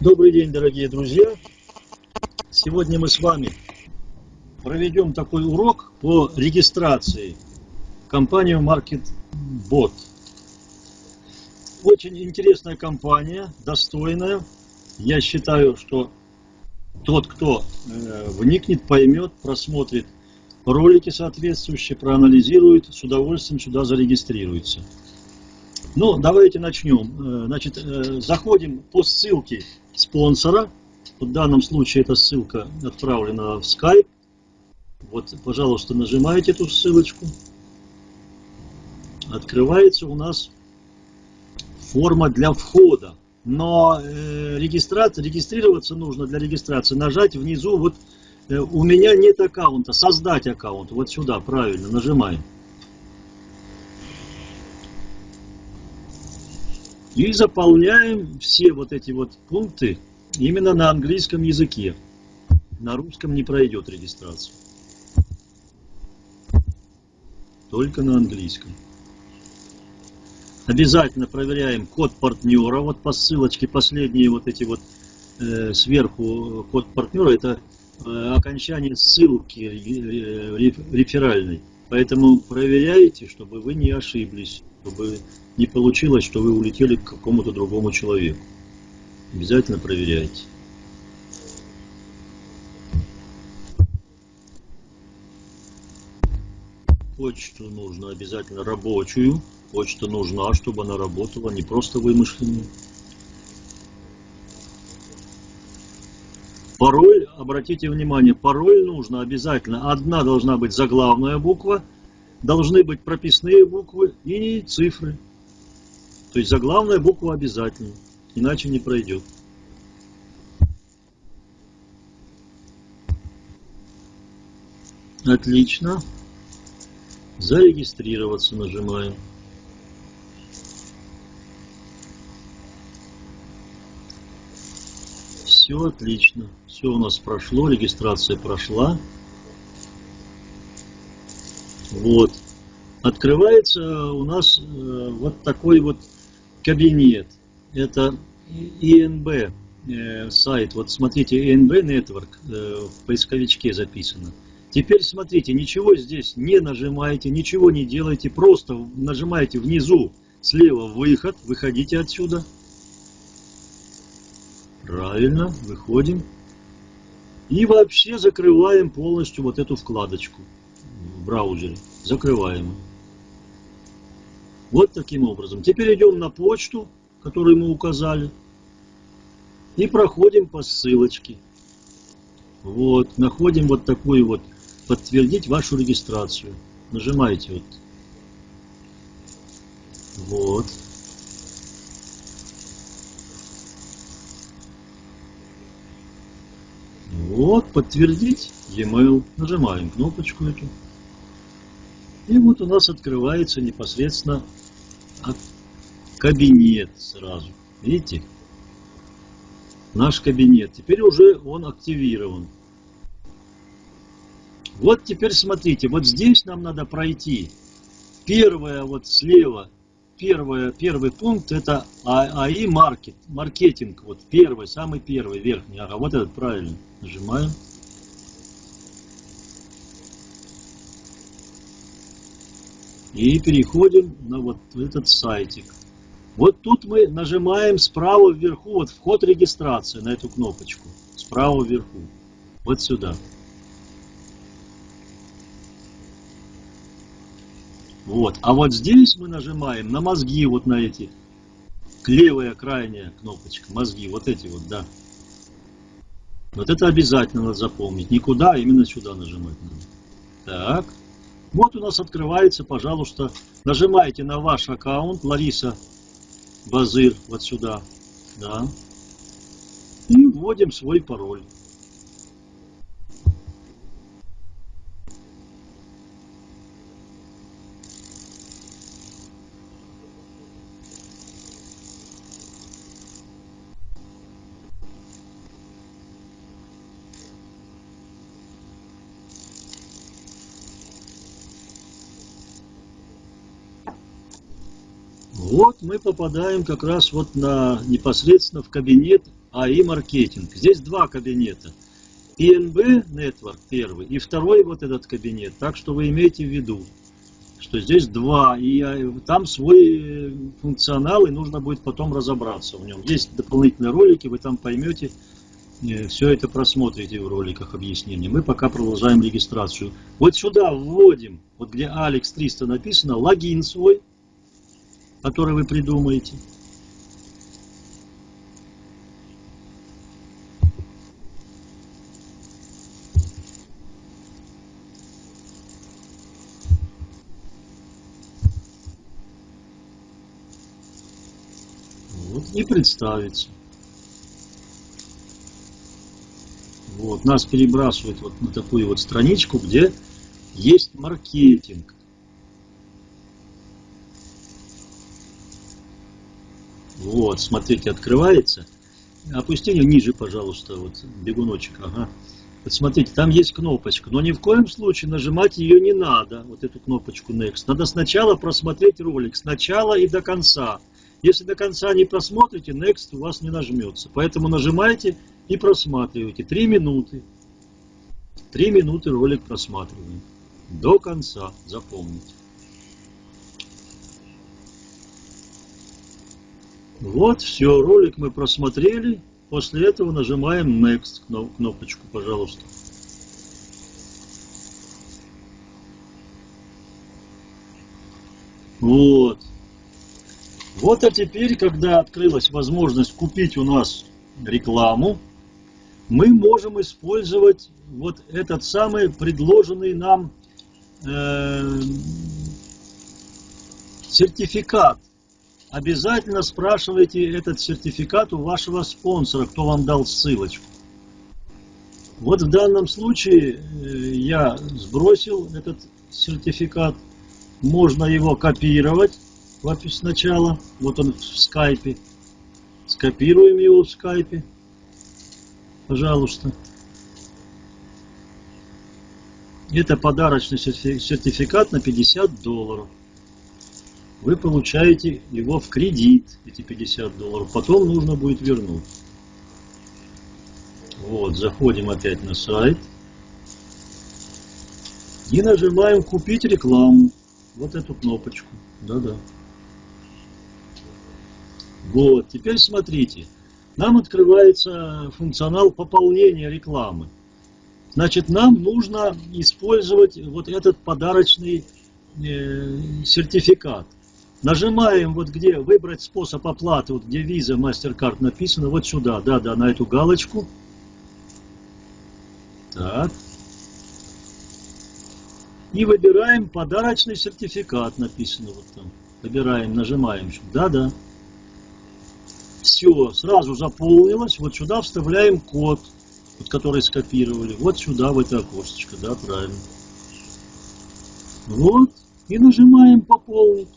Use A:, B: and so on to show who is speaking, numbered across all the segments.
A: Добрый день, дорогие друзья! Сегодня мы с вами проведем такой урок по регистрации компании MarketBot. Очень интересная компания, достойная. Я считаю, что тот, кто э, вникнет, поймет, просмотрит ролики соответствующие, проанализирует, с удовольствием сюда зарегистрируется. Ну, давайте начнем. Э, значит, э, заходим по ссылке спонсора. В данном случае эта ссылка отправлена в Skype. Вот, пожалуйста, нажимаете эту ссылочку. Открывается у нас форма для входа. Но э, регистрироваться нужно для регистрации. Нажать внизу, вот э, у меня нет аккаунта, создать аккаунт. Вот сюда, правильно, нажимаем. И заполняем все вот эти вот пункты именно на английском языке. На русском не пройдет регистрация. Только на английском. Обязательно проверяем код партнера. Вот по ссылочке последние вот эти вот э, сверху код партнера. Это э, окончание ссылки э, реферальной. Поэтому проверяйте, чтобы вы не ошиблись чтобы не получилось, что вы улетели к какому-то другому человеку. Обязательно проверяйте. Почту нужно обязательно рабочую. Почта нужна, чтобы она работала, не просто вымышленную. Пароль, обратите внимание, пароль нужно обязательно. Одна должна быть заглавная буква – должны быть прописные буквы и цифры. То есть заглавная буква обязательно, иначе не пройдет. Отлично. Зарегистрироваться нажимаем. Все отлично. Все у нас прошло, регистрация прошла. Вот. Открывается у нас э, вот такой вот кабинет. Это ИНБ э, сайт. Вот смотрите, ИНБ Network э, в поисковичке записано. Теперь смотрите, ничего здесь не нажимаете, ничего не делайте, просто нажимаете внизу слева выход, выходите отсюда. Правильно, выходим. И вообще закрываем полностью вот эту вкладочку браузере. Закрываем. Вот таким образом. Теперь идем на почту, которую мы указали. И проходим по ссылочке. Вот, находим вот такую вот, подтвердить вашу регистрацию. Нажимаете вот. Вот. Вот, подтвердить e-mail. Нажимаем кнопочку эту. И вот у нас открывается непосредственно кабинет сразу. Видите? Наш кабинет. Теперь уже он активирован. Вот теперь смотрите, вот здесь нам надо пройти. Первое вот слева, первое, первый пункт это а, АИ маркет, маркетинг. Вот первый, самый первый, верхний. Ага, вот этот правильно. Нажимаем. И переходим на вот этот сайтик. Вот тут мы нажимаем справа вверху, вот вход регистрации на эту кнопочку. Справа вверху. Вот сюда. Вот. А вот здесь мы нажимаем на мозги, вот на эти. Левая крайняя кнопочка. Мозги, вот эти вот, да. Вот это обязательно надо запомнить. Никуда, именно сюда нажимать надо. Так. Вот у нас открывается, пожалуйста, нажимаете на ваш аккаунт, Лариса Базыр, вот сюда, да, и вводим свой пароль. Вот мы попадаем как раз вот на непосредственно в кабинет АИ маркетинг. Здесь два кабинета. PNB Network первый и второй вот этот кабинет. Так что вы имеете в виду, что здесь два, и а, там свой э, функционал, и нужно будет потом разобраться в нем. Есть дополнительные ролики, вы там поймете, э, все это просмотрите в роликах объяснения. Мы пока продолжаем регистрацию. Вот сюда вводим, вот где Alex 300 написано, логин свой, который вы придумаете. Вот, и представиться. Вот, нас перебрасывает вот на такую вот страничку, где есть маркетинг. Вот, смотрите, открывается. Опусти ниже, пожалуйста, вот бегуночек, ага. Вот смотрите, там есть кнопочка, но ни в коем случае нажимать ее не надо, вот эту кнопочку Next. Надо сначала просмотреть ролик, сначала и до конца. Если до конца не просмотрите, Next у вас не нажмется. Поэтому нажимайте и просматривайте. Три минуты. Три минуты ролик просматриваем. До конца, запомните. Вот, все, ролик мы просмотрели. После этого нажимаем Next кнопочку, пожалуйста. Вот. Вот а теперь, когда открылась возможность купить у нас рекламу, мы можем использовать вот этот самый предложенный нам э, сертификат. Обязательно спрашивайте этот сертификат у вашего спонсора, кто вам дал ссылочку. Вот в данном случае э, я сбросил этот сертификат. Можно его копировать сначала. Вот он в скайпе. Скопируем его в скайпе. Пожалуйста. Это подарочный сертификат на 50 долларов. Вы получаете его в кредит, эти 50 долларов. Потом нужно будет вернуть. Вот, заходим опять на сайт. И нажимаем «Купить рекламу». Вот эту кнопочку. Да-да. Вот, теперь смотрите. Нам открывается функционал пополнения рекламы. Значит, нам нужно использовать вот этот подарочный э, сертификат. Нажимаем вот где выбрать способ оплаты, вот где Visa, MasterCard написано, вот сюда, да-да, на эту галочку. Так. И выбираем подарочный сертификат, написано вот там. Выбираем, нажимаем. Да-да. Все, сразу заполнилось. Вот сюда вставляем код, вот, который скопировали. Вот сюда, в это окошечко, да, правильно. Вот. И нажимаем пополнить.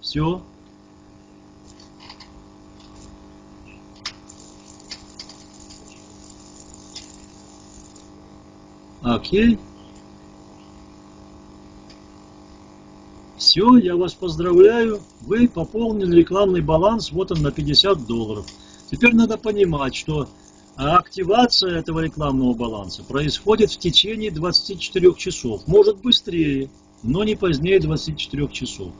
A: Все. Окей. Все, я вас поздравляю, вы пополнили рекламный баланс, вот он на 50 долларов. Теперь надо понимать, что активация этого рекламного баланса происходит в течение 24 часов. Может быстрее, но не позднее 24 часов.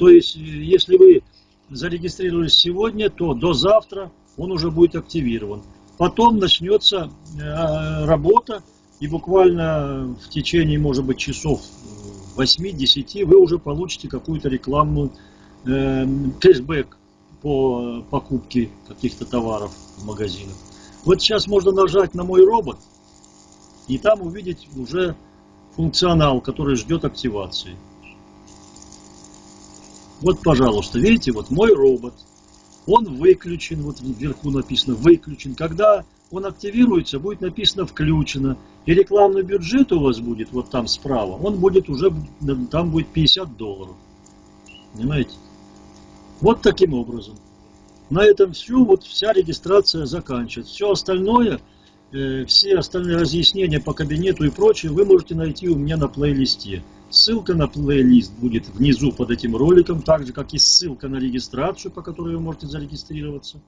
A: То есть, если вы зарегистрировались сегодня, то до завтра он уже будет активирован. Потом начнется э, работа, и буквально в течение, может быть, часов 8-10 вы уже получите какую-то рекламную э, кэшбэк по покупке каких-то товаров в магазинах. Вот сейчас можно нажать на мой робот и там увидеть уже функционал, который ждет активации. Вот, пожалуйста, видите, вот мой робот, он выключен, вот вверху написано выключен. Когда он активируется, будет написано включено. И рекламный бюджет у вас будет вот там справа, он будет уже, там будет 50 долларов. Понимаете? Вот таким образом. На этом все, вот вся регистрация заканчивается. Все остальное, э, все остальные разъяснения по кабинету и прочее вы можете найти у меня на плейлисте. Ссылка на плейлист будет внизу под этим роликом, так же как и ссылка на регистрацию, по которой вы можете зарегистрироваться.